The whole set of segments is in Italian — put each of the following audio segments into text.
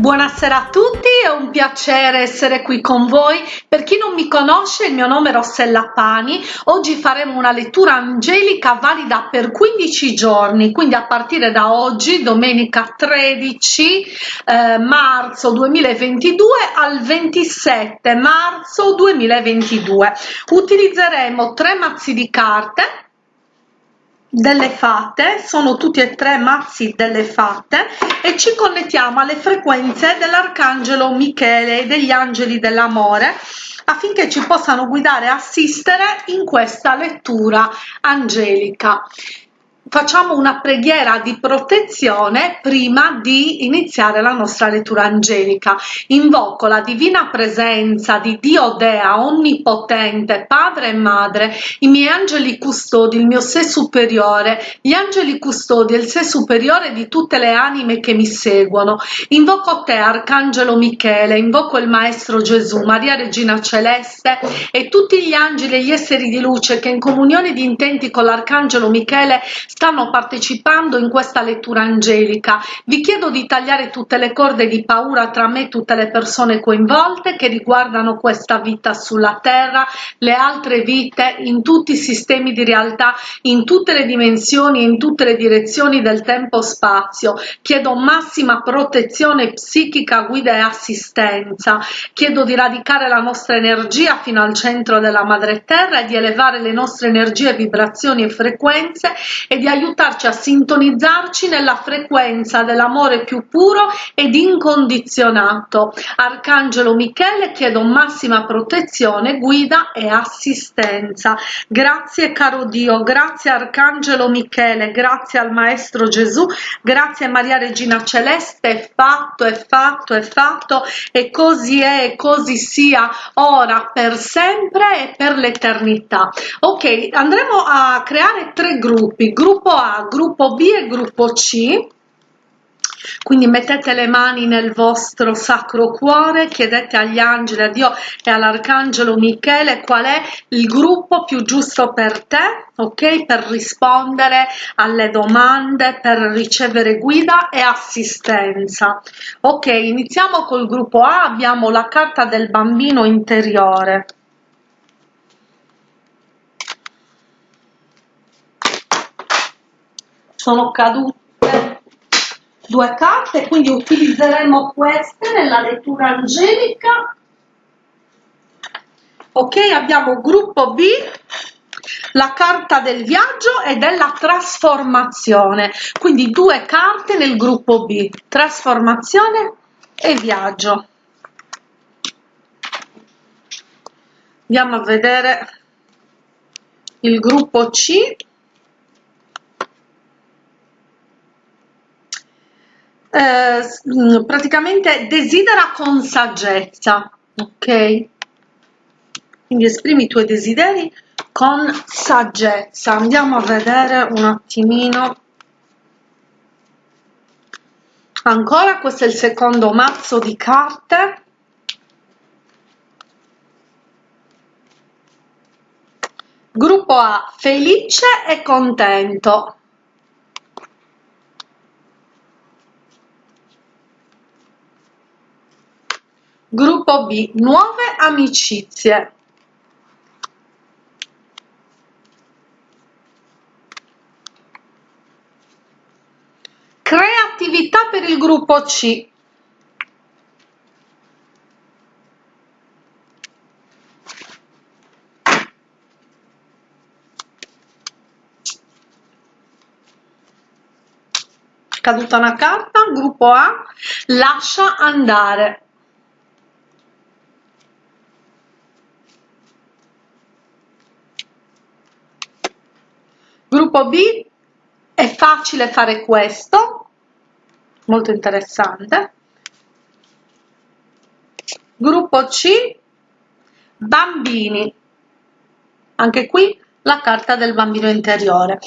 Buonasera a tutti, è un piacere essere qui con voi. Per chi non mi conosce, il mio nome è Rossella Pani. Oggi faremo una lettura angelica valida per 15 giorni, quindi a partire da oggi, domenica 13 eh, marzo 2022 al 27 marzo 2022. Utilizzeremo tre mazzi di carte delle fate sono tutti e tre mazzi delle fate e ci connettiamo alle frequenze dell'arcangelo michele e degli angeli dell'amore affinché ci possano guidare e assistere in questa lettura angelica facciamo una preghiera di protezione prima di iniziare la nostra lettura angelica. Invoco la divina presenza di Dio Dea, onnipotente, padre e madre, i miei angeli custodi, il mio sé superiore, gli angeli custodi e il sé superiore di tutte le anime che mi seguono. Invoco te, Arcangelo Michele, invoco il Maestro Gesù, Maria Regina Celeste e tutti gli angeli e gli esseri di luce che in comunione di intenti con l'Arcangelo Michele stanno partecipando in questa lettura angelica. Vi chiedo di tagliare tutte le corde di paura tra me e tutte le persone coinvolte che riguardano questa vita sulla terra, le altre vite, in tutti i sistemi di realtà, in tutte le dimensioni in tutte le direzioni del tempo-spazio. Chiedo massima protezione psichica, guida e assistenza. Chiedo di radicare la nostra energia fino al centro della madre terra e di elevare le nostre energie, vibrazioni e frequenze e di aiutarci a sintonizzarci nella frequenza dell'amore più puro ed incondizionato. Arcangelo Michele chiedo massima protezione, guida e assistenza. Grazie caro Dio, grazie Arcangelo Michele, grazie al Maestro Gesù, grazie Maria Regina Celeste, è fatto, è fatto, è fatto e così è così sia ora per sempre e per l'eternità. Ok, andremo a creare tre gruppi, gruppo gruppo A, gruppo B e gruppo C. Quindi mettete le mani nel vostro sacro cuore chiedete agli angeli a dio e all'arcangelo michele qual è il gruppo più giusto per te ok? Per rispondere alle domande per ricevere guida e assistenza. Ok iniziamo col gruppo a abbiamo la carta del bambino interiore sono cadute due carte quindi utilizzeremo queste nella lettura angelica. Ok abbiamo gruppo b la carta del viaggio e della trasformazione. Quindi due carte nel gruppo b trasformazione e viaggio. Andiamo a vedere il gruppo c eh, mm, praticamente desidera con saggezza, ok? Quindi esprimi i tuoi desideri con saggezza. Andiamo a vedere un attimino. Ancora, questo è il secondo mazzo di carte. Gruppo A, felice e contento. Gruppo B Nuove amicizie Creatività per il gruppo C caduta una carta, gruppo A, lascia andare. Gruppo B è facile fare questo molto interessante. Gruppo C bambini. Anche qui la carta del bambino interiore.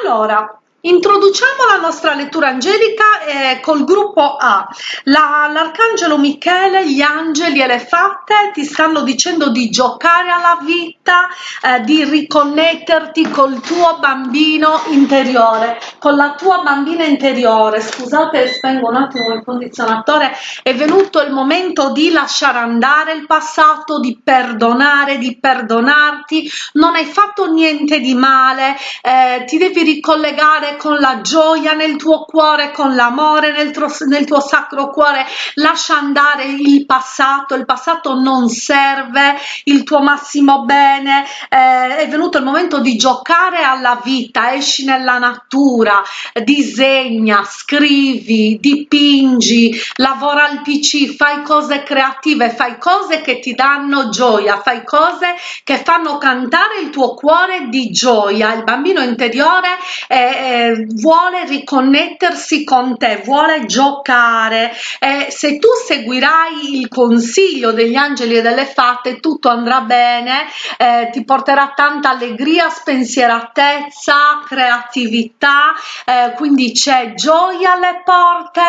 Allora introduciamo la nostra lettura angelica eh, col gruppo A. L'arcangelo Michele, gli angeli e le fatte ti stanno dicendo di giocare alla vita, eh, di riconnetterti col tuo bambino interiore, con la tua bambina interiore. Scusate, spengo un attimo il condizionatore. È venuto il momento di lasciare andare il passato, di perdonare, di perdonarti. Non hai fatto niente di male, eh, ti devi ricollegare con la gioia nel tuo cuore, con l'amore nel, nel tuo sacro cuore, lascia andare il passato, il passato non serve, il tuo massimo bene, eh, è venuto il momento di giocare alla vita, esci nella natura, disegna, scrivi, dipingi, lavora al PC, fai cose creative, fai cose che ti danno gioia, fai cose che fanno cantare il tuo cuore di gioia, il bambino interiore eh, vuole riconnettersi con te, vuole giocare. E se tu seguirai il consiglio degli angeli e delle fatte tutto andrà bene, eh, ti porterà tanta allegria, spensieratezza, creatività, eh, quindi c'è gioia alle porte,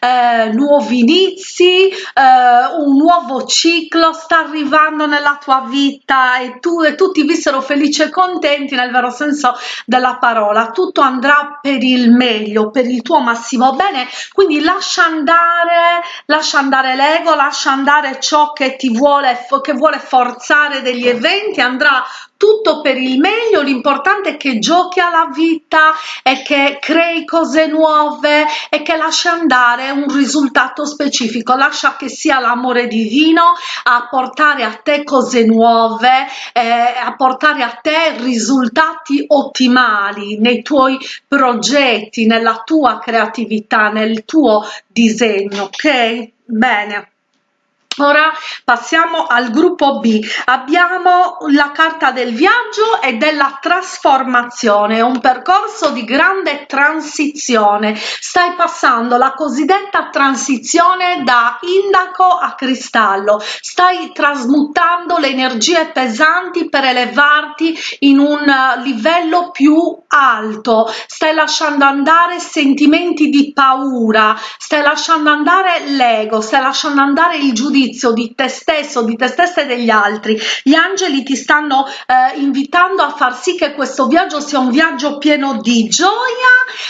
eh, nuovi inizi, eh, un nuovo ciclo sta arrivando nella tua vita e tu e tutti vissero felici e contenti nel vero senso della parola, tutto andrà per il meglio, per il tuo massimo bene, quindi lascia andare, lascia andare l'ego, lascia andare ciò che ti vuole, che vuole forzare degli eventi, andrà tutto per il meglio, l'importante è che giochi alla vita e che crei cose nuove e che lasci andare un risultato specifico, lascia che sia l'amore divino a portare a te cose nuove, eh, a portare a te risultati ottimali nei tuoi progetti, nella tua creatività, nel tuo disegno, ok? Bene. Ora passiamo al gruppo B. Abbiamo la carta del viaggio e della trasformazione, un percorso di grande transizione. Stai passando la cosiddetta transizione da indaco a cristallo. Stai trasmutando le energie pesanti per elevarti in un livello più alto. Stai lasciando andare sentimenti di paura, stai lasciando andare l'ego, stai lasciando andare il giudizio giudizio di te stesso, di te stessa e degli altri. Gli angeli ti stanno eh, invitando a far sì che questo viaggio sia un viaggio pieno di gioia.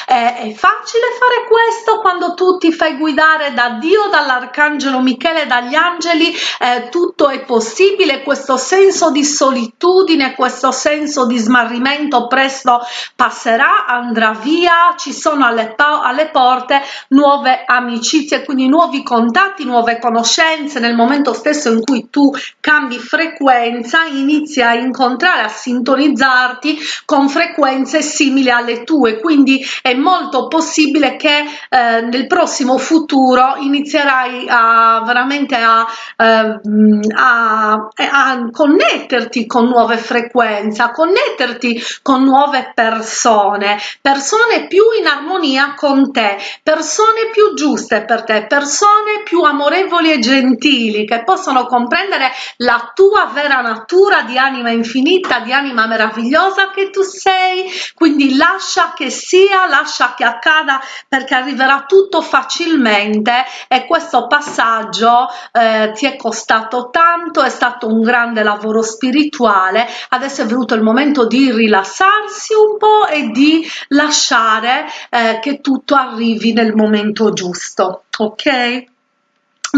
Eh, è facile fare questo quando tu ti fai guidare da Dio, dall'arcangelo Michele, dagli angeli, eh, tutto è possibile. Questo senso di solitudine, questo senso di smarrimento presto passerà, andrà via, ci sono alle, alle porte nuove amicizie, quindi nuovi contatti, nuove conoscenze, nel momento stesso in cui tu cambi frequenza inizi a incontrare a sintonizzarti con frequenze simili alle tue. Quindi è molto possibile che eh, nel prossimo futuro inizierai a veramente a, eh, a, a connetterti con nuove frequenze a connetterti con nuove persone. Persone più in armonia con te persone più giuste per te persone più amorevoli e gentili sottili che possono comprendere la tua vera natura di anima infinita, di anima meravigliosa che tu sei, quindi lascia che sia, lascia che accada perché arriverà tutto facilmente. E questo passaggio eh, ti è costato tanto, è stato un grande lavoro spirituale, adesso è venuto il momento di rilassarsi un po' e di lasciare eh, che tutto arrivi nel momento giusto, ok?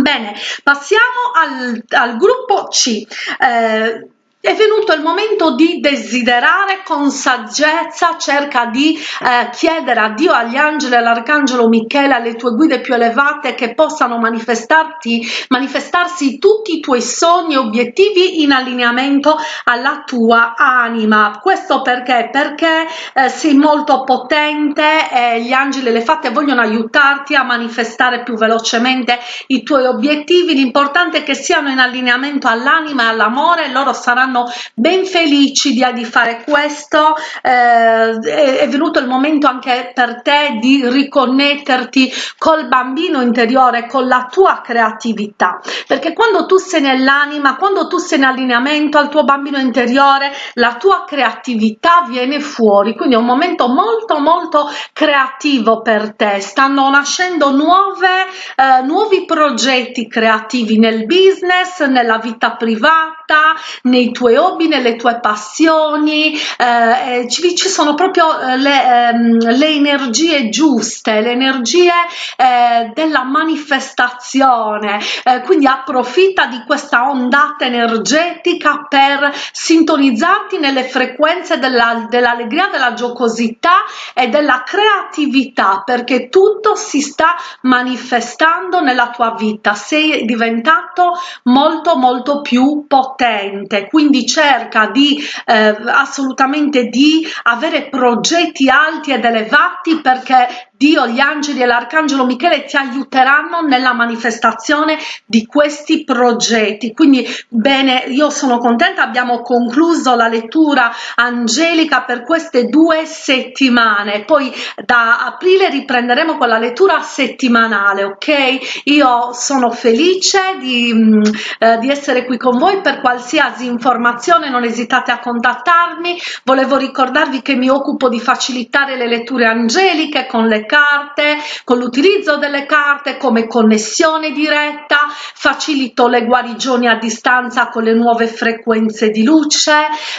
Bene, passiamo al, al gruppo C. Eh, è venuto il momento di desiderare con saggezza, cerca di eh, chiedere a Dio, agli angeli, all'arcangelo Michele, alle tue guide più elevate che possano manifestarti, manifestarsi tutti i tuoi sogni e obiettivi in allineamento alla tua anima. Questo perché? Perché eh, sei molto potente e gli angeli e le fatte vogliono aiutarti a manifestare più velocemente i tuoi obiettivi. L'importante è che siano in allineamento all'anima e all'amore, loro saranno saranno ben felici di, di fare questo. Eh, è, è venuto il momento anche per te di riconnetterti col bambino interiore con la tua creatività. Perché quando tu sei nell'anima quando tu sei in allineamento al tuo bambino interiore la tua creatività viene fuori. Quindi è un momento molto molto creativo per te. Stanno nascendo nuove eh, nuovi progetti creativi nel business nella vita privata nei tuoi hobby nelle tue passioni eh, ci, ci sono proprio eh, le, ehm, le energie giuste le energie eh, della manifestazione. Eh, quindi approfitta di questa ondata energetica per sintonizzarti nelle frequenze dell'allegria della, della giocosità e della creatività perché tutto si sta manifestando nella tua vita. Sei diventato molto molto più potente. Quindi cerca di eh, assolutamente di avere progetti alti ed elevati perché Dio, gli angeli e l'arcangelo Michele ti aiuteranno nella manifestazione di questi progetti. Quindi bene, io sono contenta, abbiamo concluso la lettura angelica per queste due settimane. Poi da aprile riprenderemo con la lettura settimanale, ok? Io sono felice di, mm, eh, di essere qui con voi per qualsiasi informazione, non esitate a contattarmi. Volevo ricordarvi che mi occupo di facilitare le letture angeliche con le carte, con l'utilizzo delle carte come connessione diretta, facilito le guarigioni a distanza con le nuove frequenze di luce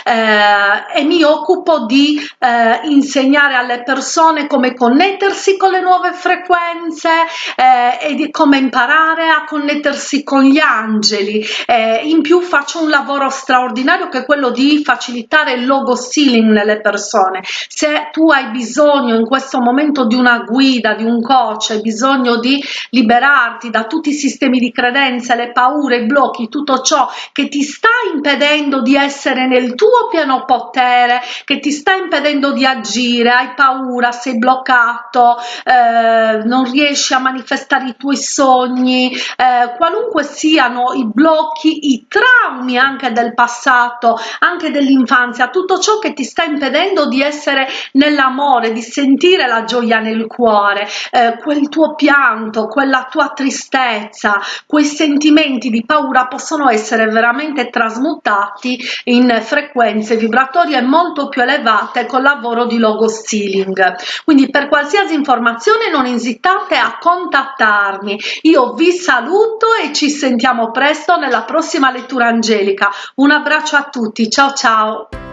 eh, e mi occupo di eh, insegnare alle persone come connettersi con le nuove frequenze eh, e di come imparare a connettersi con gli angeli. Eh, in più faccio un lavoro straordinario che è quello di facilitare il logo sealing nelle persone. Se tu hai bisogno in questo momento di guida, di un coach, hai bisogno di liberarti da tutti i sistemi di credenze, le paure, i blocchi, tutto ciò che ti sta impedendo di essere nel tuo pieno potere, che ti sta impedendo di agire, hai paura, sei bloccato, eh, non riesci a manifestare i tuoi sogni, eh, qualunque siano i blocchi, i traumi anche del passato, anche dell'infanzia, tutto ciò che ti sta impedendo di essere nell'amore, di sentire la gioia nel cuore, eh, quel tuo pianto, quella tua tristezza, quei sentimenti di paura possono essere veramente trasmutati in frequenze vibratorie molto più elevate col lavoro di logo stealing. Quindi per qualsiasi informazione non esitate a contattarmi. Io vi saluto e ci sentiamo presto nella prossima lettura angelica. Un abbraccio a tutti, ciao ciao!